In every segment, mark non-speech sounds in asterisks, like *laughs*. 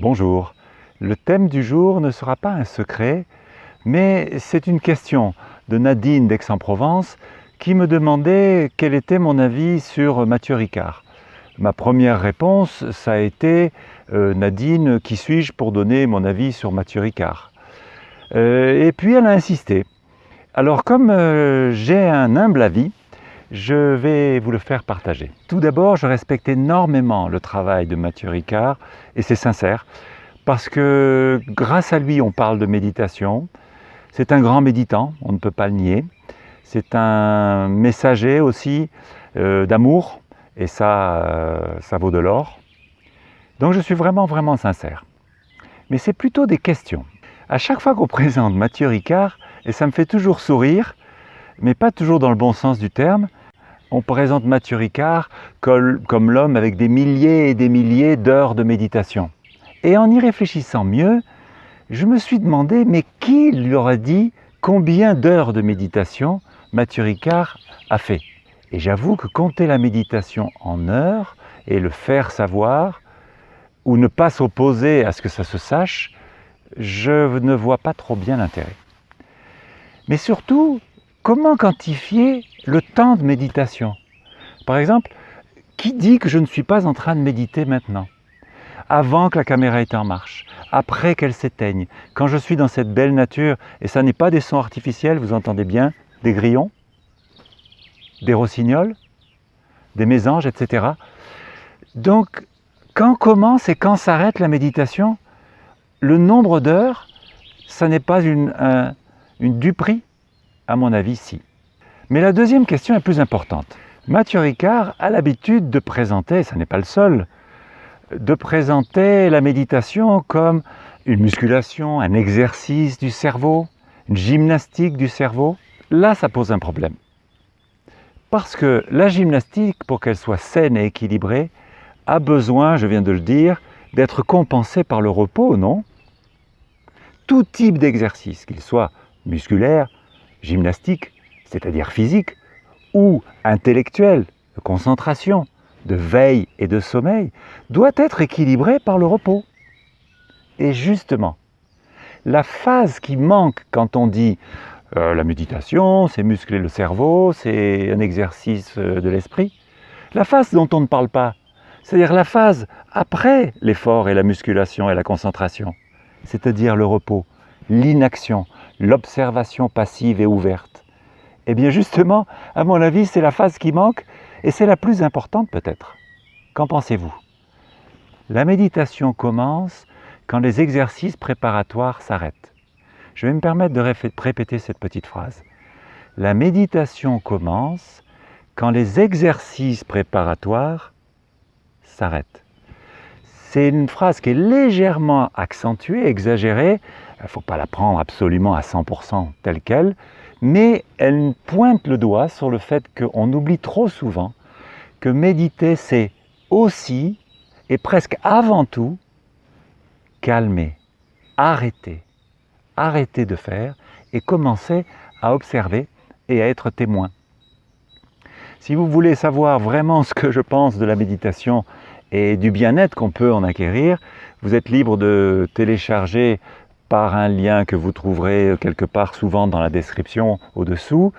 Bonjour. Le thème du jour ne sera pas un secret, mais c'est une question de Nadine d'Aix-en-Provence qui me demandait quel était mon avis sur Mathieu Ricard. Ma première réponse, ça a été euh, Nadine, qui suis-je pour donner mon avis sur Mathieu Ricard? Euh, Et puis elle a insisté. Alors comme euh, j'ai un humble avis, je vais vous le faire partager. Tout d'abord, je respecte énormément le travail de Mathieu Ricard, et c'est sincère, parce que grâce à lui, on parle de méditation. C'est un grand méditant, on ne peut pas le nier. C'est un messager aussi euh, d'amour, et ça, euh, ça vaut de l'or. Donc je suis vraiment, vraiment sincère. Mais c'est plutôt des questions. À chaque fois qu'on *laughs* présente Mathieu Ricard, et ça me fait toujours sourire, mais pas toujours dans le bon sens du terme, on présente Mathieu Ricard comme, l'homme avec des milliers et des milliers d'heures de méditation. Et en y réfléchissant mieux, je me suis demandé, mais qui lui aurait dit combien d'heures de méditation Mathieu Ricard a fait? Et j'avoue que compter la méditation en heures et le faire savoir, ou ne pas s'opposer à ce que ça se sache, je ne vois pas trop bien l'intérêt. Mais surtout, comment quantifier le temps de méditation? Par exemple, qui dit que je ne suis pas en train de méditer maintenant? Avant que la caméra ait en marche, après qu'elle s'éteigne, quand je suis dans cette belle nature, et ça n'est pas des sons artificiels, vous entendez bien, des grillons, des rossignols, des mésanges, etc. Donc, quand commence et quand s'arrête la méditation, le nombre d'heures, ça n'est pas une, une duperie? À mon avis, si. Mais la deuxième question est plus importante. Mathieu Ricard a l'habitude de présenter, ça n'est pas le seul, de présenter la méditation comme une musculation, un exercice du cerveau, une gymnastique du cerveau. Là, ça pose un problème. Parce que la gymnastique, pour qu'elle soit saine et équilibrée, a besoin, je viens de le dire, d'être compensée par le repos, non? Tout type d'exercice, qu'il soit musculaire, gymnastique, c'est-à-dire physique, ou intellectuel, de concentration, de veille et de sommeil, doit être équilibré par le repos. Et justement, la phase qui manque quand on dit euh, la méditation, c'est muscler le cerveau, c'est un exercice euh, de l'esprit, la phase dont on ne parle pas, c'est-à-dire la phase après l'effort et la musculation et la concentration, c'est-à-dire le repos, l'inaction, l'observation passive et ouverte. Eh bien justement, à mon avis, c'est la phase qui manque et c'est la plus importante peut-être. Qu'en pensez-vous? La méditation commence quand les exercices préparatoires s'arrêtent. Je vais me permettre de répéter cette petite phrase. La méditation commence quand les exercices préparatoires s'arrêtent. C'est une phrase qui est légèrement accentuée, exagérée. Il ne faut pas la prendre absolument à 100% telle qu'elle, mais elle pointe le doigt sur le fait qu'on oublie trop souvent que méditer, c'est aussi et presque avant tout calmer, arrêter, arrêter de faire et commencer à observer et à être témoin. Si vous voulez savoir vraiment ce que je pense de la méditation et du bien-être qu'on peut en acquérir, vous êtes libre de télécharger par un lien que vous trouverez quelque part souvent dans la description au-dessous.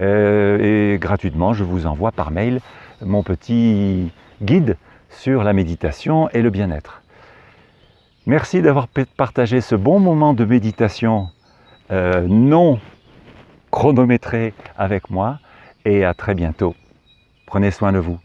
Euh, et gratuitement, je vous envoie par mail mon petit guide sur la méditation et le bien-être. Merci d'avoir partagé ce bon moment de méditation euh, non chronométré avec moi et à très bientôt. Prenez soin de vous.